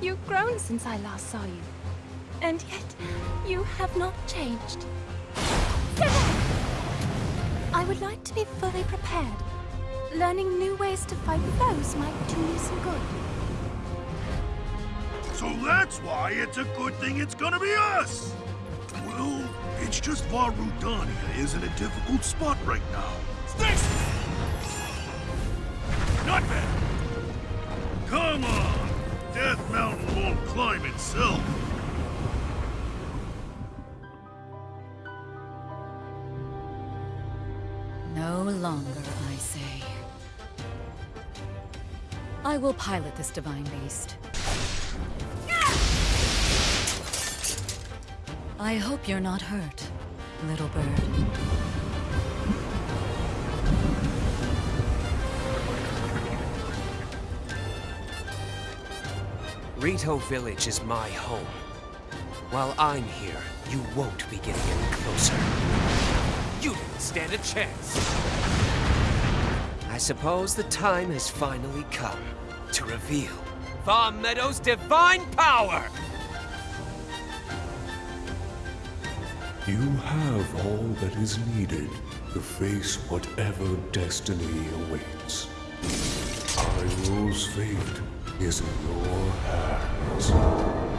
You've grown since I last saw you. And yet, you have not changed. I would like to be fully prepared. Learning new ways to fight foes might do you some good. So that's why it's a good thing it's gonna be us! Well, it's just Varudania is in a difficult spot right now. Sticks! Climb itself. No longer, I say. I will pilot this divine beast. I hope you're not hurt, little bird. Rito Village is my home. While I'm here, you won't be getting any closer. You didn't stand a chance. I suppose the time has finally come to reveal Vah Medoh's divine power! You have all that is needed to face whatever destiny awaits. Hyrule's fate is in your hands.